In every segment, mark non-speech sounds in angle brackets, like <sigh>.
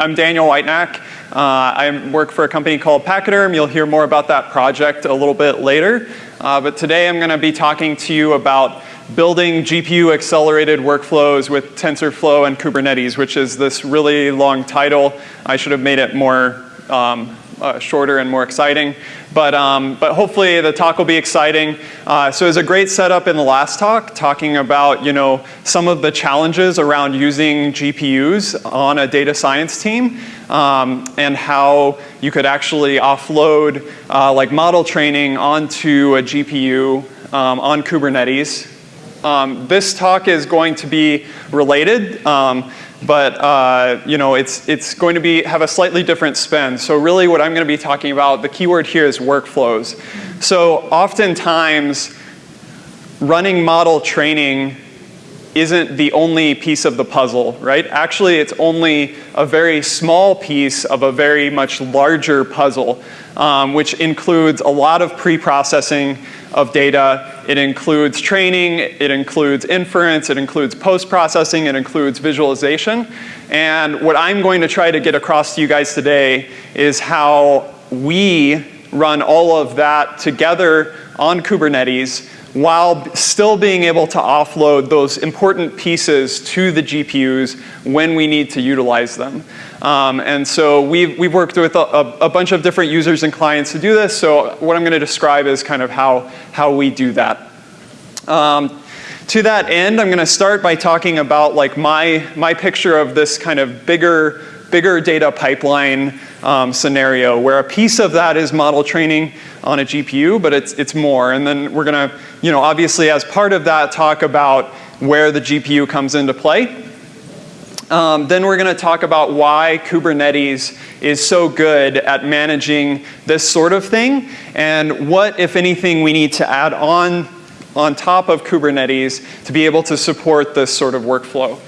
I'm Daniel Whitenack. Uh, I work for a company called Pachyderm. You'll hear more about that project a little bit later. Uh, but today I'm going to be talking to you about building GPU accelerated workflows with TensorFlow and Kubernetes, which is this really long title. I should have made it more um, uh, shorter and more exciting. But, um, but hopefully the talk will be exciting. Uh, so was a great setup in the last talk, talking about you know, some of the challenges around using GPUs on a data science team um, and how you could actually offload uh, like model training onto a GPU um, on Kubernetes. Um, this talk is going to be related. But uh, you know, it's, it's going to be, have a slightly different spin. So really what I'm going to be talking about, the keyword here is workflows. So oftentimes running model training isn't the only piece of the puzzle, right? Actually, it's only a very small piece of a very much larger puzzle, um, which includes a lot of pre-processing of data. It includes training, it includes inference, it includes post-processing, it includes visualization. And what I'm going to try to get across to you guys today is how we run all of that together on Kubernetes while still being able to offload those important pieces to the GPUs when we need to utilize them. Um, and so we've, we've worked with a, a, bunch of different users and clients to do this. So what I'm going to describe is kind of how, how we do that. Um, to that end, I'm going to start by talking about like my, my picture of this kind of bigger, bigger data pipeline um, scenario where a piece of that is model training on a GPU, but it's, it's more. And then we're going to, you know, obviously as part of that talk about where the GPU comes into play. Um, then we're going to talk about why Kubernetes is so good at managing this sort of thing and what, if anything, we need to add on on top of Kubernetes to be able to support this sort of workflow.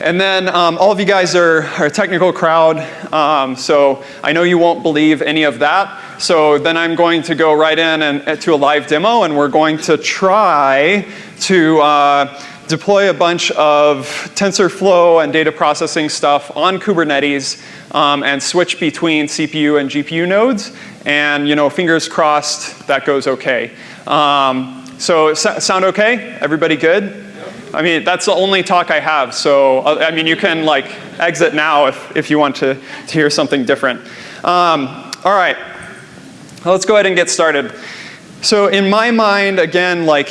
And then um, all of you guys are, are a technical crowd, um, so I know you won't believe any of that. So then I'm going to go right in and, uh, to a live demo and we're going to try to uh, deploy a bunch of TensorFlow and data processing stuff on Kubernetes um, and switch between CPU and GPU nodes. And you know, fingers crossed that goes okay. Um, so sound okay? Everybody good? I mean, that's the only talk I have, so uh, I mean, you can like exit now if, if you want to, to hear something different. Um, all right, well, let's go ahead and get started. So in my mind, again, like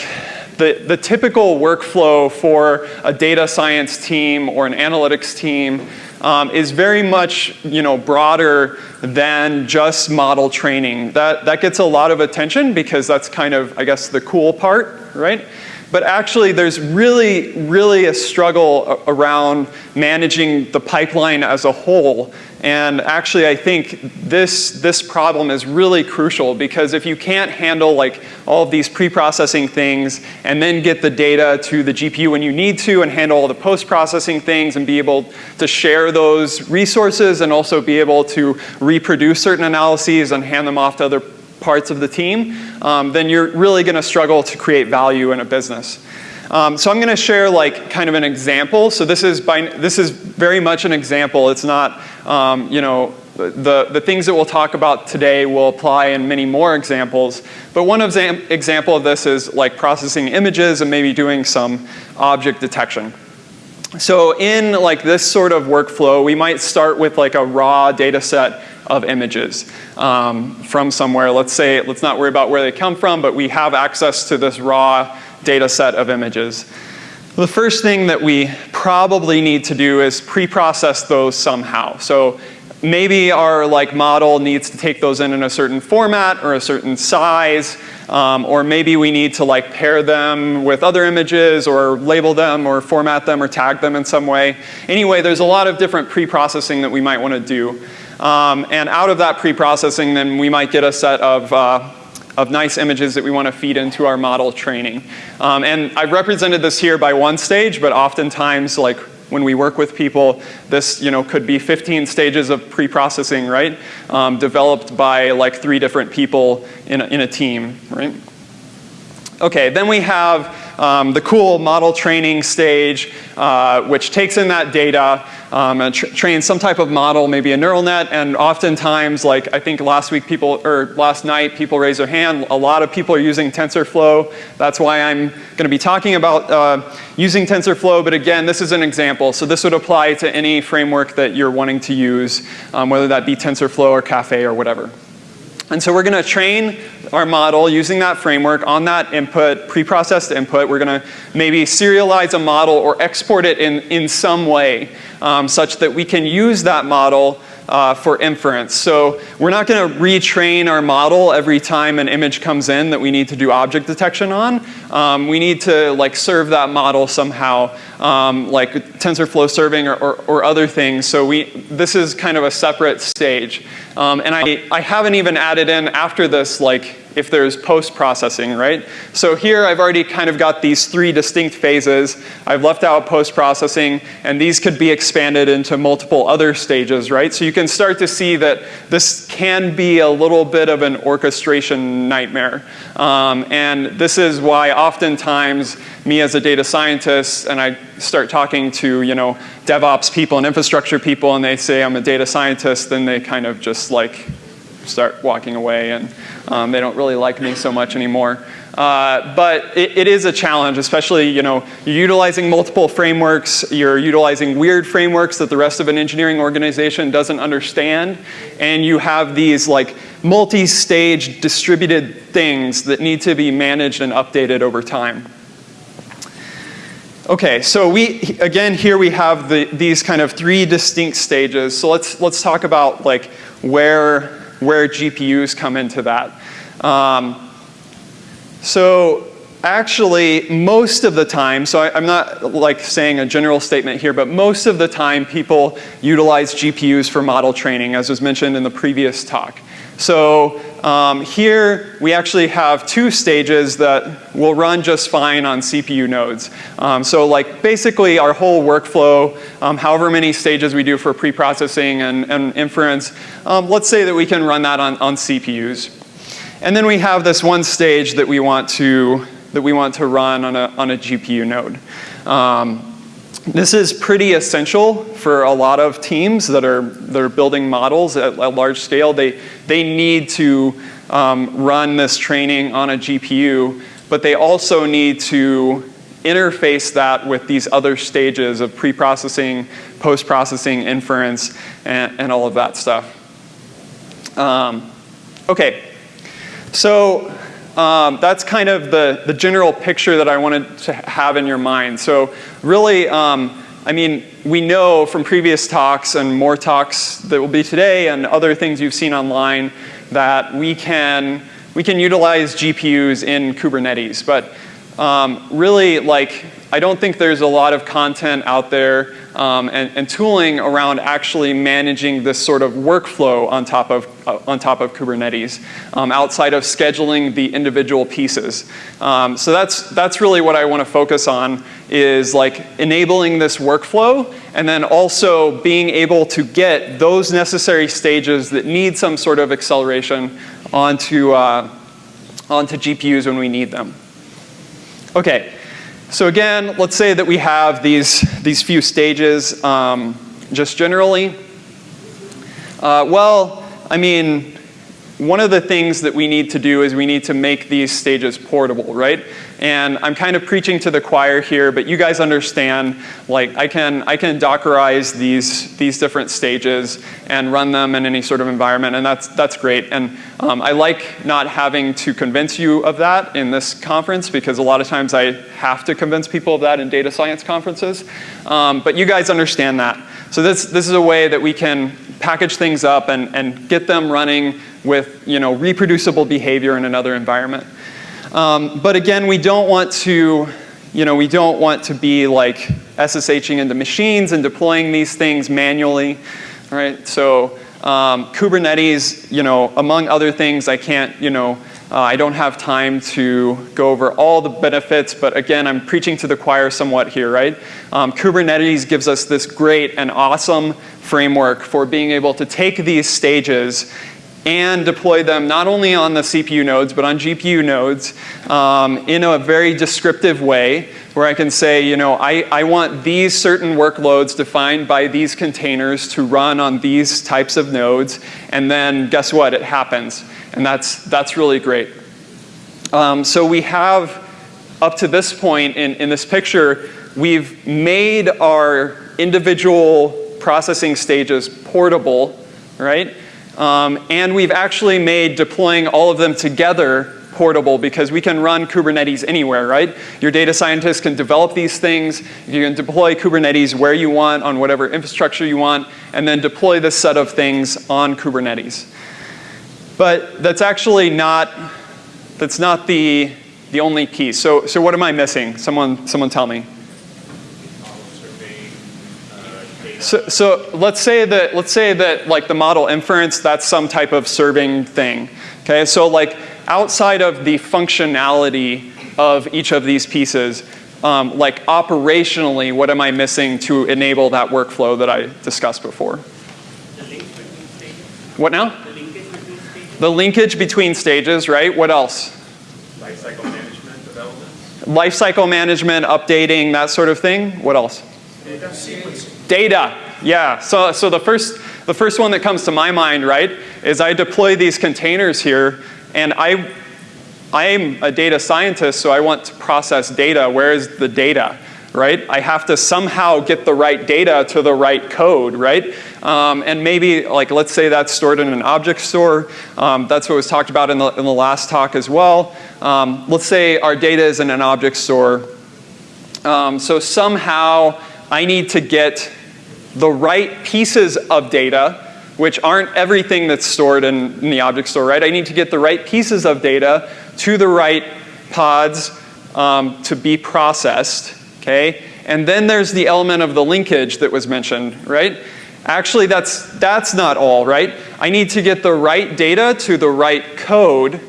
the, the typical workflow for a data science team or an analytics team um, is very much you know, broader than just model training. That, that gets a lot of attention because that's kind of, I guess, the cool part, right? But actually there's really, really a struggle around managing the pipeline as a whole. And actually I think this, this problem is really crucial because if you can't handle like all of these pre-processing things and then get the data to the GPU when you need to and handle all the post-processing things and be able to share those resources and also be able to reproduce certain analyses and hand them off to other parts of the team, um, then you're really going to struggle to create value in a business. Um, so I'm going to share like kind of an example. So this is by, this is very much an example. It's not um, you know the the things that we'll talk about today will apply in many more examples. But one example of this is like processing images and maybe doing some object detection. So in like this sort of workflow, we might start with like a raw data set of images um, from somewhere. Let's say, let's not worry about where they come from, but we have access to this raw data set of images. The first thing that we probably need to do is pre-process those somehow. So maybe our like model needs to take those in in a certain format or a certain size, um, or maybe we need to like pair them with other images or label them or format them or tag them in some way. Anyway, there's a lot of different pre-processing that we might want to do. Um, and out of that pre-processing, then we might get a set of, uh, of nice images that we want to feed into our model training. Um, and I've represented this here by one stage, but oftentimes like when we work with people, this you know, could be 15 stages of pre-processing, right? Um, developed by like three different people in a, in a team, right? Okay, then we have um, the cool model training stage, uh, which takes in that data um, and tra trains some type of model, maybe a neural net, and oftentimes, like I think last week people, or last night people raised their hand, a lot of people are using TensorFlow. That's why I'm gonna be talking about uh, using TensorFlow, but again, this is an example. So this would apply to any framework that you're wanting to use, um, whether that be TensorFlow or Caffe or whatever. And so we're going to train our model using that framework on that input, preprocessed input. We're going to maybe serialize a model or export it in, in some way um, such that we can use that model uh, for inference. So we're not going to retrain our model every time an image comes in that we need to do object detection on. Um, we need to like serve that model somehow, um, like TensorFlow serving or, or, or, other things. So we, this is kind of a separate stage. Um, and I, I haven't even added in after this like if there's post-processing, right? So here I've already kind of got these three distinct phases. I've left out post-processing, and these could be expanded into multiple other stages, right? So you can start to see that this can be a little bit of an orchestration nightmare. Um, and this is why oftentimes me as a data scientist, and I start talking to, you know, DevOps people and infrastructure people, and they say I'm a data scientist, then they kind of just like start walking away and um, they don't really like me so much anymore. Uh, but it, it is a challenge, especially, you know, you're utilizing multiple frameworks, you're utilizing weird frameworks that the rest of an engineering organization doesn't understand, and you have these like multi-stage distributed things that need to be managed and updated over time. Okay, so we, again, here we have the, these kind of three distinct stages. So let's, let's talk about like where where GPUs come into that. Um, so actually, most of the time, so I, am not like saying a general statement here, but most of the time people utilize GPUs for model training, as was mentioned in the previous talk. So um, here we actually have two stages that will run just fine on CPU nodes. Um, so like basically our whole workflow, um, however many stages we do for preprocessing and, and inference, um, let's say that we can run that on, on CPUs. And then we have this one stage that we want to, that we want to run on a, on a GPU node. Um, this is pretty essential for a lot of teams that are, that are building models at a large scale. They, they need to um, run this training on a GPU, but they also need to interface that with these other stages of pre-processing, post-processing, inference, and, and, all of that stuff. Um, okay, so um, that's kind of the, the general picture that I wanted to have in your mind. So really, um, I mean, we know from previous talks and more talks that will be today and other things you've seen online that we can, we can utilize GPUs in Kubernetes. But um, really, like, I don't think there's a lot of content out there um, and, and, tooling around actually managing this sort of workflow on top of, uh, on top of Kubernetes um, outside of scheduling the individual pieces. Um, so that's, that's really what I want to focus on is like enabling this workflow and then also being able to get those necessary stages that need some sort of acceleration onto, uh, onto GPUs when we need them. Okay, so again, let's say that we have these, these few stages um, just generally. Uh, well, I mean, one of the things that we need to do is we need to make these stages portable, right? And I'm kind of preaching to the choir here, but you guys understand, like I can, I can Dockerize these, these different stages and run them in any sort of environment, and that's, that's great. And um, I like not having to convince you of that in this conference because a lot of times I have to convince people of that in data science conferences. Um, but you guys understand that. So this, this is a way that we can package things up and, and get them running with you know, reproducible behavior in another environment. Um, but again, we don't want to, you know, we don't want to be like SSHing into machines and deploying these things manually, right? So um, Kubernetes, you know, among other things, I can't, you know, uh, I don't have time to go over all the benefits, but again, I'm preaching to the choir somewhat here, right? Um, Kubernetes gives us this great and awesome framework for being able to take these stages and deploy them not only on the CPU nodes, but on GPU nodes um, in a very descriptive way where I can say, you know, I, I want these certain workloads defined by these containers to run on these types of nodes, and then guess what, it happens. And that's, that's really great. Um, so we have, up to this point in, in this picture, we've made our individual processing stages portable, right? Um, and we've actually made deploying all of them together portable because we can run Kubernetes anywhere, right? Your data scientists can develop these things, you can deploy Kubernetes where you want on whatever infrastructure you want, and then deploy this set of things on Kubernetes. But that's actually not, that's not the, the only piece. So, so what am I missing? Someone, someone tell me. So, so let's say that let's say that like the model inference that's some type of serving thing. Okay, so like outside of the functionality of each of these pieces, um, like operationally, what am I missing to enable that workflow that I discussed before? What now? The linkage between stages. The linkage between stages, right? What else? Lifecycle management, development. Lifecycle management, updating, that sort of thing. What else? Data sequencing. Data, yeah. So, so the first, the first one that comes to my mind, right, is I deploy these containers here and I, I'm a data scientist, so I want to process data. Where is the data? Right? I have to somehow get the right data to the right code, right? Um, and maybe, like, let's say that's stored in an object store. Um, that's what was talked about in the, in the last talk as well. Um, let's say our data is in an object store. Um, so somehow I need to get the right pieces of data which aren't everything that's stored in, in, the object store, right? I need to get the right pieces of data to the right pods um, to be processed, okay? And then there's the element of the linkage that was mentioned, right? Actually, that's, that's not all, right? I need to get the right data to the right code,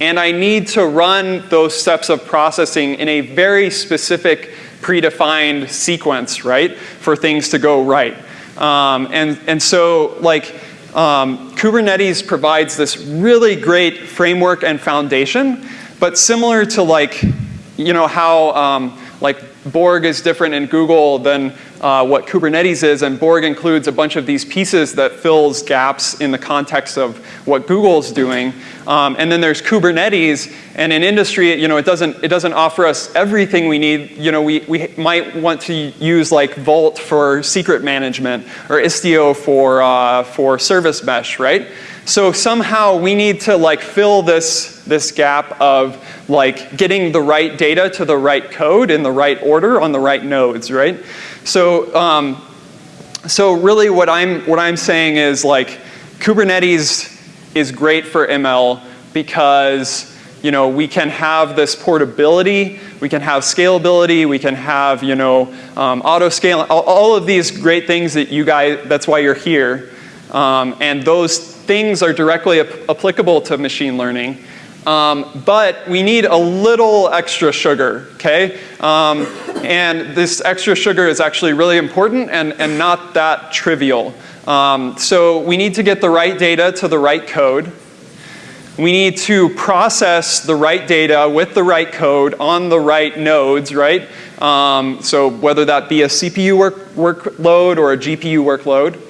and I need to run those steps of processing in a very specific predefined sequence, right, for things to go right. Um, and, and so like um, Kubernetes provides this really great framework and foundation, but similar to like, you know, how um, like Borg is different in Google than uh, what Kubernetes is, and Borg includes a bunch of these pieces that fills gaps in the context of what Google's doing. Um, and then there's Kubernetes, and in industry, you know, it doesn't, it doesn't offer us everything we need. You know, we, we might want to use like Vault for secret management, or Istio for, uh, for service mesh, right? So somehow we need to like fill this, this gap of like getting the right data to the right code in the right order on the right nodes, right? So, um, so really what I'm, what I'm saying is like Kubernetes is great for ML because you know, we can have this portability, we can have scalability, we can have, you know, um, auto scale, all, all, of these great things that you guys, that's why you're here. Um, and those things are directly ap applicable to machine learning. Um, but we need a little extra sugar, okay? Um, and this extra sugar is actually really important and, and not that trivial. Um, so we need to get the right data to the right code. We need to process the right data with the right code on the right nodes, right? Um, so whether that be a CPU work, workload or a GPU workload.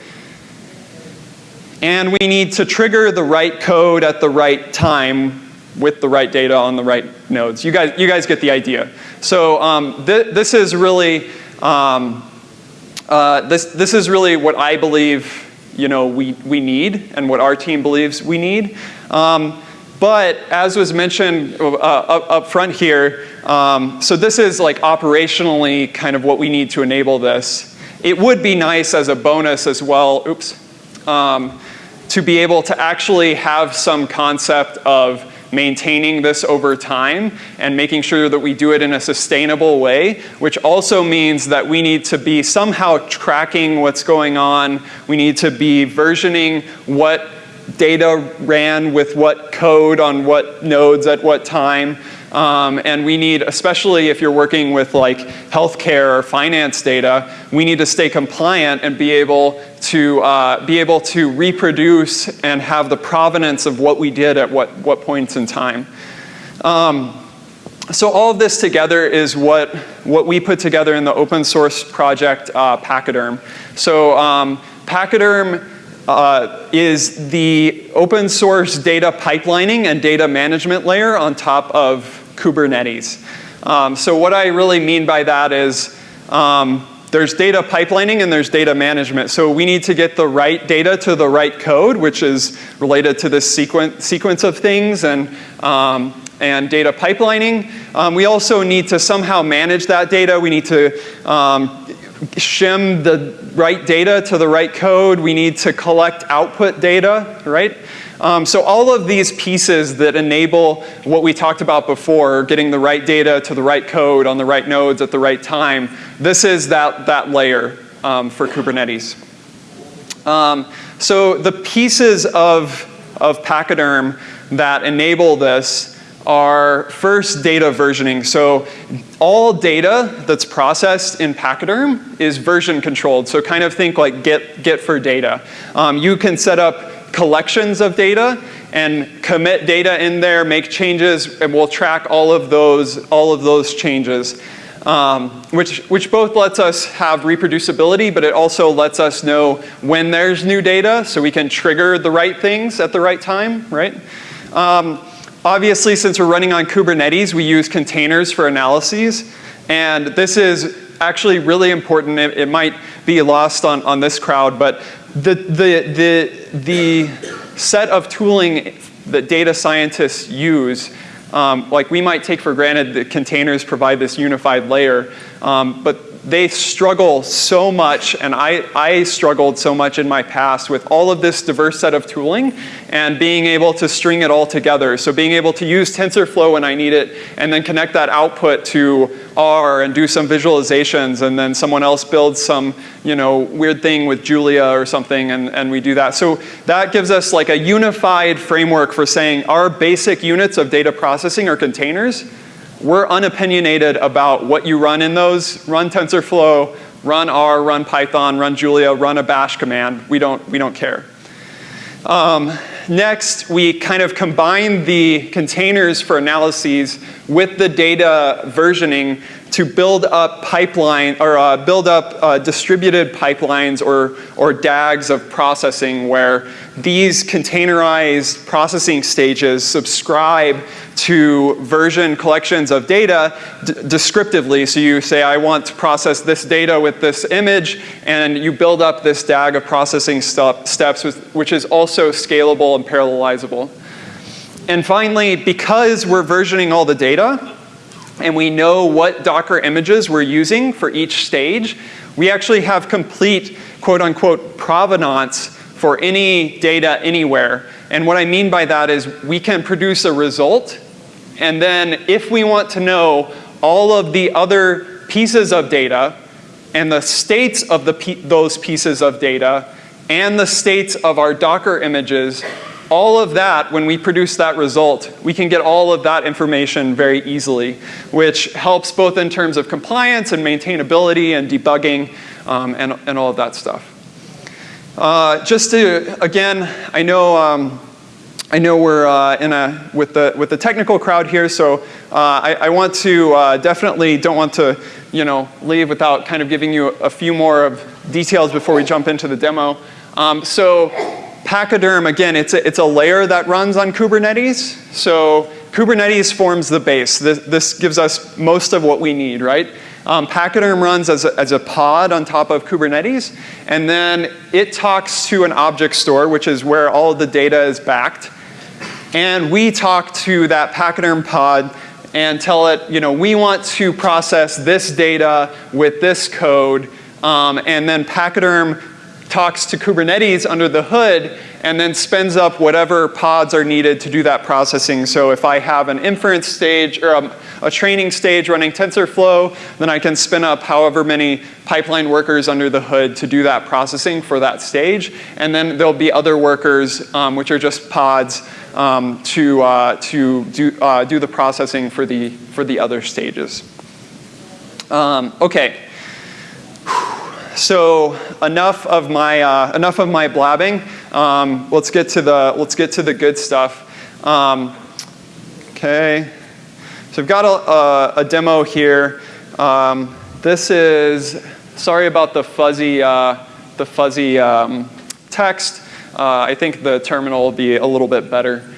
And we need to trigger the right code at the right time with the right data on the right nodes. You guys, you guys get the idea. So um, th this is really, um, uh, this, this is really what I believe you know, we, we need and what our team believes we need. Um, but as was mentioned uh, up, up, front here, um, so this is like operationally kind of what we need to enable this. It would be nice as a bonus as well, oops, um, to be able to actually have some concept of maintaining this over time and making sure that we do it in a sustainable way, which also means that we need to be somehow tracking what's going on. We need to be versioning what data ran with what code on what nodes at what time. Um, and we need, especially if you're working with like healthcare or finance data, we need to stay compliant and be able to uh, be able to reproduce and have the provenance of what we did at what, what points in time. Um, so all of this together is what, what we put together in the open source project uh, Pachyderm. So um, Pachyderm uh, is the open source data pipelining and data management layer on top of Kubernetes. Um, so what I really mean by that is um, there's data pipelining and there's data management. So we need to get the right data to the right code, which is related to this sequence, sequence of things and, um, and data pipelining. Um, we also need to somehow manage that data. We need to um, shim the right data to the right code. We need to collect output data, right? Um, so all of these pieces that enable what we talked about before, getting the right data to the right code on the right nodes at the right time, this is that, that layer um, for Kubernetes. Um, so the pieces of, of Pachyderm that enable this are first data versioning. So all data that's processed in Pachyderm is version controlled. So kind of think like Git, Git for data. Um, you can set up collections of data and commit data in there, make changes, and we'll track all of those, all of those changes. Um, which, which both lets us have reproducibility, but it also lets us know when there's new data so we can trigger the right things at the right time, right? Um, Obviously, since we're running on Kubernetes, we use containers for analyses. And this is actually really important. It, it might be lost on, on this crowd, but the, the, the, the set of tooling that data scientists use um, like we might take for granted that containers provide this unified layer, um, but they struggle so much, and I, I struggled so much in my past with all of this diverse set of tooling and being able to string it all together. So being able to use TensorFlow when I need it and then connect that output to R and do some visualizations and then someone else builds some you know, weird thing with Julia or something and, and we do that. So that gives us like a unified framework for saying our basic units of data processing are containers we're unopinionated about what you run in those. Run TensorFlow, run R, run Python, run Julia, run a bash command. We don't, we don't care. Um, next, we kind of combine the containers for analyses with the data versioning to build up pipeline or uh, build up uh, distributed pipelines or, or DAGs of processing where these containerized processing stages subscribe to version collections of data descriptively. So you say, I want to process this data with this image, and you build up this DAG of processing steps, which is also scalable and parallelizable. And finally, because we're versioning all the data, and we know what Docker images we're using for each stage, we actually have complete quote unquote provenance for any data anywhere. And what I mean by that is we can produce a result and then if we want to know all of the other pieces of data and the states of the those pieces of data and the states of our Docker images, all of that, when we produce that result, we can get all of that information very easily, which helps both in terms of compliance and maintainability and debugging um, and, and all of that stuff. Uh, just to, again, I know, um, I know we're uh, in a, with the, with the technical crowd here, so uh, I, I, want to uh, definitely don't want to, you know, leave without kind of giving you a few more of details before we jump into the demo. Um, so Pachyderm, again, it's a, it's a layer that runs on Kubernetes. So Kubernetes forms the base. This, this gives us most of what we need, right? Um, Pachyderm runs as a, as a pod on top of Kubernetes, and then it talks to an object store, which is where all of the data is backed. And we talk to that Pachyderm pod and tell it, you know, we want to process this data with this code, um, and then Pachyderm talks to Kubernetes under the hood and then spins up whatever pods are needed to do that processing. So if I have an inference stage or a, a, training stage running TensorFlow, then I can spin up however many pipeline workers under the hood to do that processing for that stage. And then there'll be other workers, um, which are just pods, um, to, uh, to do, uh, do the processing for the, for the other stages. Um, okay. So enough of my uh, enough of my blabbing. Um, let's get to the let's get to the good stuff. Um, okay. So I've got a, a, a demo here. Um, this is sorry about the fuzzy uh, the fuzzy um, text. Uh, I think the terminal will be a little bit better.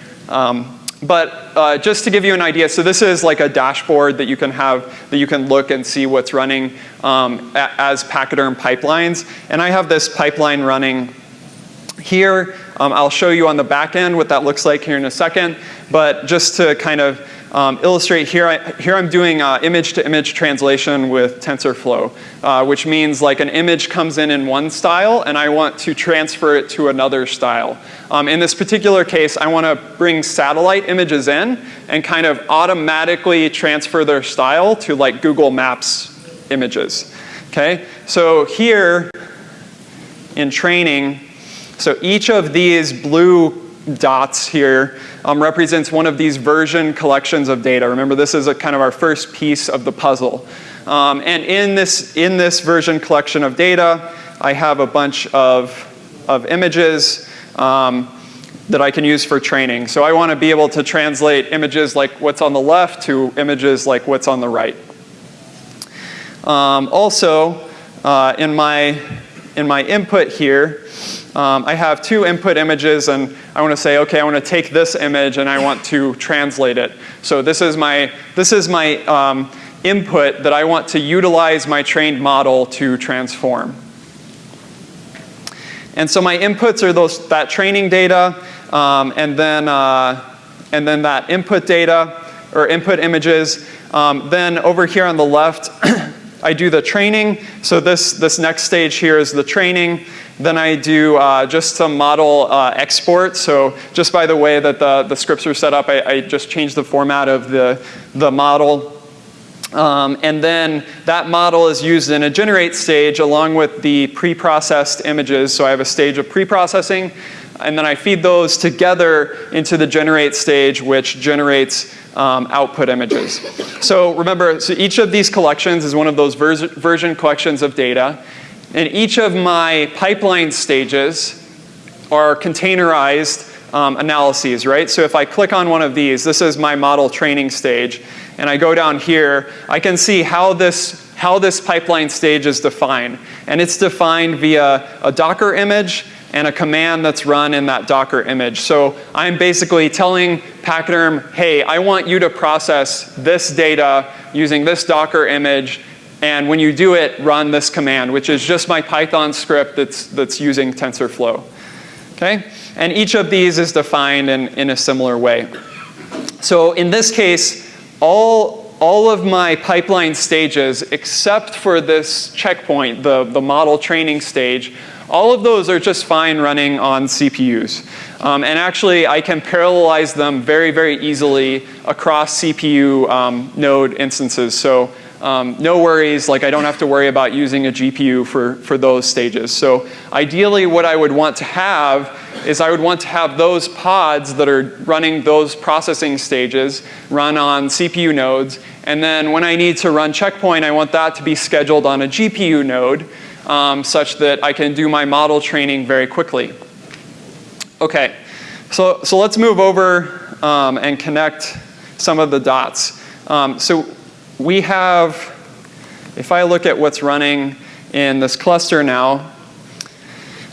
But uh, just to give you an idea, so this is like a dashboard that you can have, that you can look and see what's running um, as Pachyderm pipelines. And I have this pipeline running here. Um, I'll show you on the back end what that looks like here in a second. But just to kind of um, illustrate here, I, here I'm doing uh, image-to-image translation with TensorFlow, uh, which means like an image comes in in one style and I want to transfer it to another style. Um, in this particular case, I want to bring satellite images in and kind of automatically transfer their style to like Google Maps images. Okay, so here in training, so each of these blue dots here um, represents one of these version collections of data. Remember, this is a kind of our first piece of the puzzle. Um, and in this, in this version collection of data, I have a bunch of, of images um, that I can use for training. So I want to be able to translate images like what's on the left to images like what's on the right. Um, also, uh, in, my, in my input here, um, I have two input images and I want to say, okay, I want to take this image and I want to translate it. So this is my, this is my um, input that I want to utilize my trained model to transform. And so my inputs are those, that training data um, and, then, uh, and then that input data or input images. Um, then over here on the left, <clears throat> I do the training. So this, this next stage here is the training. Then I do uh, just some model uh, export. So just by the way that the, the scripts are set up, I, I just changed the format of the, the model. Um, and then that model is used in a generate stage along with the pre-processed images. So I have a stage of pre-processing, and then I feed those together into the generate stage, which generates um, output images. So remember, so each of these collections is one of those vers version collections of data. And each of my pipeline stages are containerized um, analyses, right? So if I click on one of these, this is my model training stage, and I go down here, I can see how this, how this pipeline stage is defined. And it's defined via a Docker image and a command that's run in that Docker image. So I'm basically telling Pachyderm, hey, I want you to process this data using this Docker image and when you do it, run this command, which is just my Python script that's, that's using TensorFlow. Okay? And each of these is defined in, in a similar way. So in this case, all, all of my pipeline stages, except for this checkpoint, the, the model training stage, all of those are just fine running on CPUs. Um, and actually, I can parallelize them very, very easily across CPU um, node instances. So um, no worries, like I don't have to worry about using a GPU for, for those stages. So ideally what I would want to have is I would want to have those pods that are running those processing stages run on CPU nodes. And then when I need to run checkpoint, I want that to be scheduled on a GPU node um, such that I can do my model training very quickly. Okay, so, so let's move over um, and connect some of the dots. Um, so we have, if I look at what's running in this cluster now,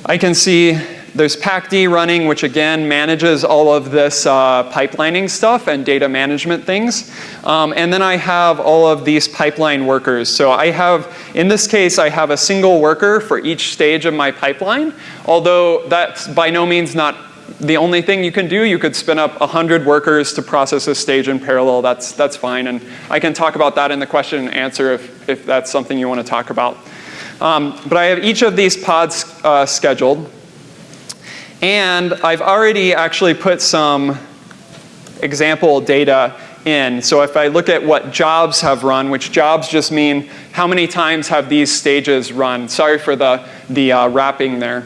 I can see there's pachd running, which again manages all of this uh, pipelining stuff and data management things. Um, and then I have all of these pipeline workers. So I have, in this case, I have a single worker for each stage of my pipeline, although that's by no means not the only thing you can do, you could spin up 100 workers to process a stage in parallel. That's, that's fine. And I can talk about that in the question and answer if, if that's something you want to talk about. Um, but I have each of these pods uh, scheduled. And I've already actually put some example data in. So if I look at what jobs have run, which jobs just mean how many times have these stages run. Sorry for the, the uh, wrapping there.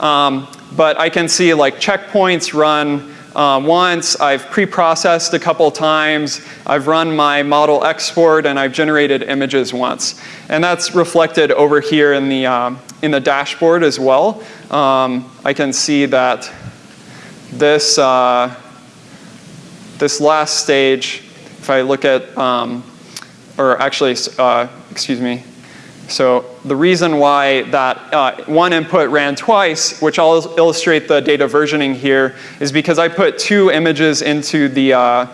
Um, but I can see like checkpoints run uh, once, I've pre-processed a couple times, I've run my model export, and I've generated images once. And that's reflected over here in the, uh, in the dashboard as well. Um, I can see that this, uh, this last stage, if I look at, um, or actually, uh, excuse me, so the reason why that uh, one input ran twice, which I'll illustrate the data versioning here, is because I put two images into, the, uh,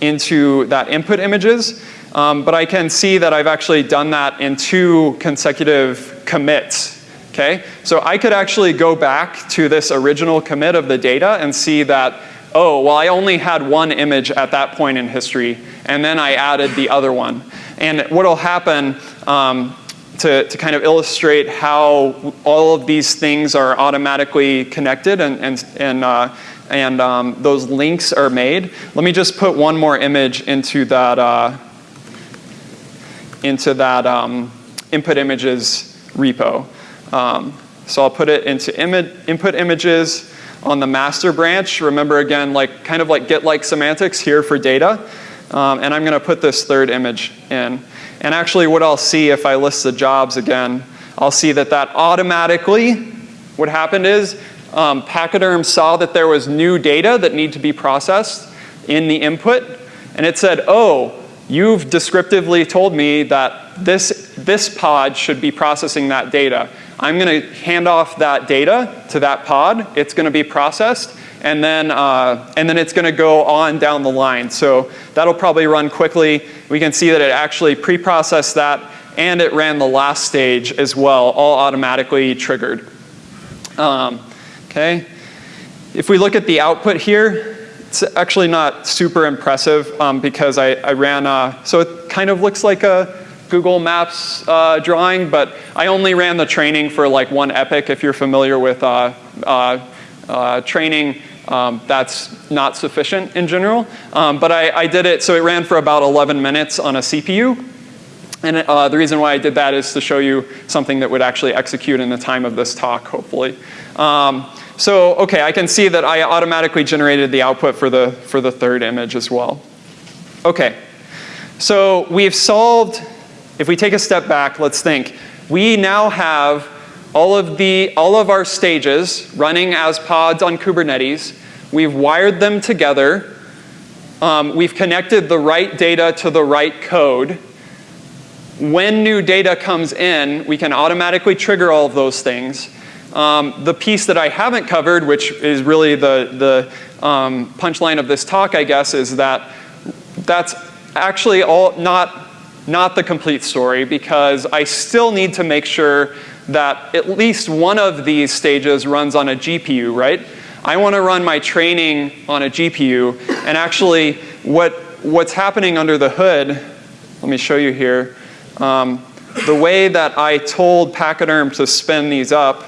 into that input images. Um, but I can see that I've actually done that in two consecutive commits. Okay? So I could actually go back to this original commit of the data and see that, oh, well, I only had one image at that point in history, and then I added the other one. And what will happen um, to, to kind of illustrate how all of these things are automatically connected and, and, and, uh, and um, those links are made. Let me just put one more image into that, uh, into that um, input images repo. Um, so I'll put it into input images on the master branch. Remember again, like kind of like git-like semantics here for data. Um, and I'm going to put this third image in. And actually what I'll see if I list the jobs again, I'll see that that automatically, what happened is um, Pachyderm saw that there was new data that need to be processed in the input. And it said, oh, you've descriptively told me that this, this pod should be processing that data. I'm going to hand off that data to that pod. It's going to be processed and then, uh, and then it's going to go on down the line. So that'll probably run quickly. We can see that it actually pre-processed that and it ran the last stage as well, all automatically triggered. Um, okay. If we look at the output here, it's actually not super impressive um, because I, I ran, uh, so it kind of looks like a Google Maps uh, drawing, but I only ran the training for like one epoch if you're familiar with uh, uh, uh training um, that's not sufficient in general. Um, but I, I, did it, so it ran for about 11 minutes on a CPU. And uh, the reason why I did that is to show you something that would actually execute in the time of this talk, hopefully. Um, so, okay, I can see that I automatically generated the output for the, for the third image as well. Okay, so we've solved, if we take a step back, let's think. We now have all of, the, all of our stages running as pods on Kubernetes. We've wired them together. Um, we've connected the right data to the right code. When new data comes in, we can automatically trigger all of those things. Um, the piece that I haven't covered, which is really the, the um, punchline of this talk, I guess, is that that's actually all not, not the complete story because I still need to make sure that at least one of these stages runs on a GPU, right? I want to run my training on a GPU, and actually what, what's happening under the hood, let me show you here, um, the way that I told Pachyderm to spin these up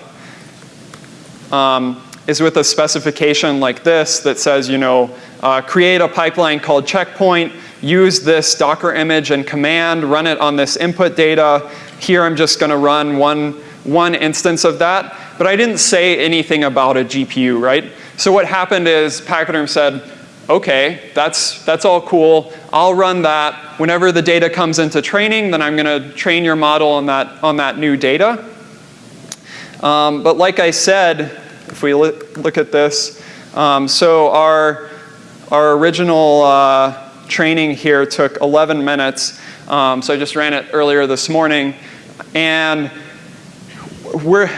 um, is with a specification like this that says, you know, uh, create a pipeline called checkpoint, use this Docker image and command, run it on this input data. Here I'm just going to run one one instance of that, but I didn't say anything about a GPU, right? So what happened is Pachyderm said, okay, that's, that's all cool. I'll run that. Whenever the data comes into training, then I'm going to train your model on that, on that new data. Um, but like I said, if we look, at this, um, so our, our original uh, training here took 11 minutes. Um, so I just ran it earlier this morning. And we're,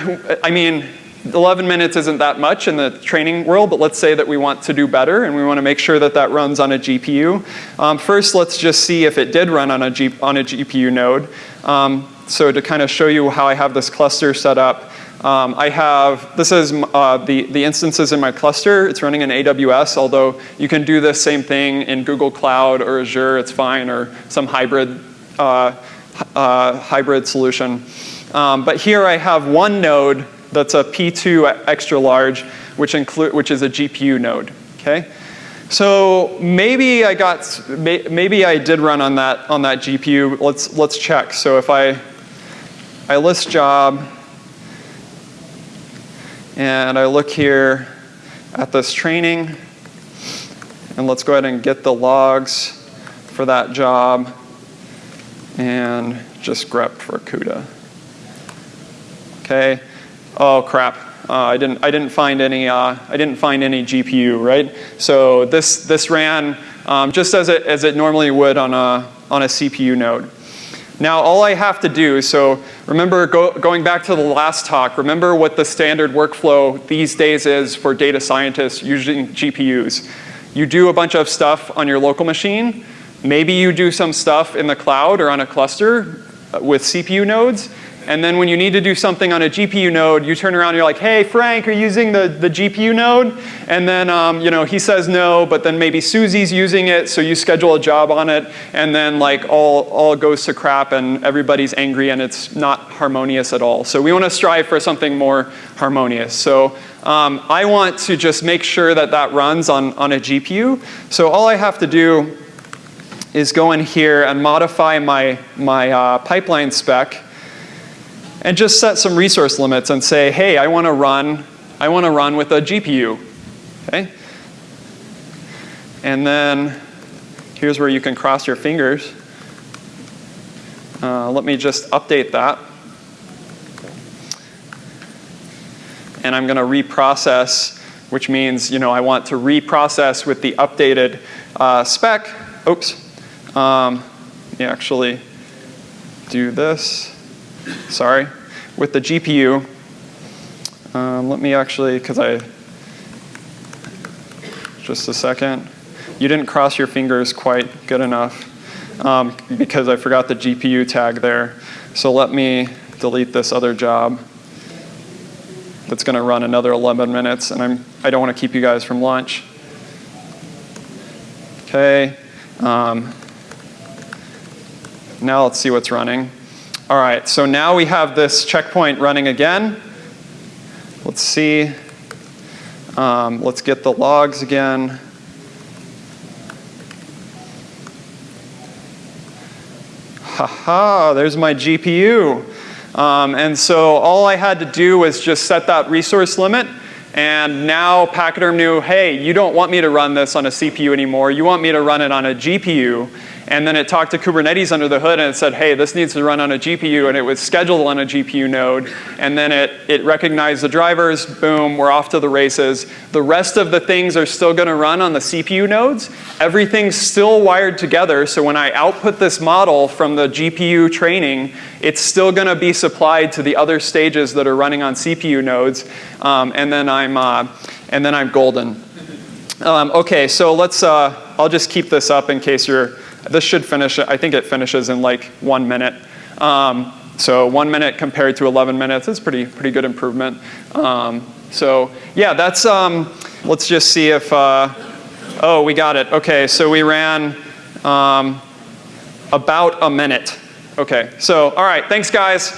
I mean, 11 minutes isn't that much in the training world, but let's say that we want to do better and we want to make sure that that runs on a GPU. Um, first, let's just see if it did run on a, G, on a GPU node. Um, so to kind of show you how I have this cluster set up, um, I have, this is uh, the, the instances in my cluster. It's running in AWS, although you can do this same thing in Google Cloud or Azure, it's fine, or some hybrid, uh, uh, hybrid solution. Um, but here I have one node that's a P2 extra large, which, include, which is a GPU node, okay? So maybe I got, maybe I did run on that, on that GPU. Let's, let's check. So if I, I list job, and I look here at this training, and let's go ahead and get the logs for that job, and just grep for CUDA. Okay. Oh crap. Uh, I didn't. I didn't find any. Uh, I didn't find any GPU. Right. So this this ran um, just as it as it normally would on a on a CPU node. Now all I have to do. So remember go, going back to the last talk. Remember what the standard workflow these days is for data scientists using GPUs. You do a bunch of stuff on your local machine. Maybe you do some stuff in the cloud or on a cluster with CPU nodes. And then when you need to do something on a GPU node, you turn around and you're like, hey, Frank, are you using the, the GPU node? And then um, you know, he says no, but then maybe Susie's using it, so you schedule a job on it, and then like all, all goes to crap and everybody's angry and it's not harmonious at all. So we want to strive for something more harmonious. So um, I want to just make sure that that runs on, on a GPU. So all I have to do is go in here and modify my, my uh, pipeline spec and just set some resource limits and say, hey, I want to run, I want to run with a GPU, okay? And then here's where you can cross your fingers. Uh, let me just update that. And I'm going to reprocess, which means you know I want to reprocess with the updated uh, spec. Oops. Um, let me actually do this sorry, with the GPU. Um, let me actually, because I, just a second. You didn't cross your fingers quite good enough um, because I forgot the GPU tag there. So let me delete this other job that's going to run another 11 minutes, and I'm, I don't want to keep you guys from lunch. Okay. Um, now let's see what's running. All right, so now we have this checkpoint running again. Let's see. Um, let's get the logs again. Haha, there's my GPU. Um, and so all I had to do was just set that resource limit and now Pachyderm knew, hey, you don't want me to run this on a CPU anymore. You want me to run it on a GPU. And then it talked to Kubernetes under the hood and it said, hey, this needs to run on a GPU, and it was scheduled on a GPU node. And then it, it recognized the drivers, boom, we're off to the races. The rest of the things are still gonna run on the CPU nodes. Everything's still wired together, so when I output this model from the GPU training, it's still gonna be supplied to the other stages that are running on CPU nodes. Um, and then I'm, uh, and then I'm golden. Um, okay, so let's, uh, I'll just keep this up in case you're this should finish, I think it finishes in like one minute. Um, so one minute compared to 11 minutes is pretty, pretty good improvement. Um, so yeah, that's, um, let's just see if, uh, oh, we got it. Okay, so we ran um, about a minute. Okay, so all right, thanks guys.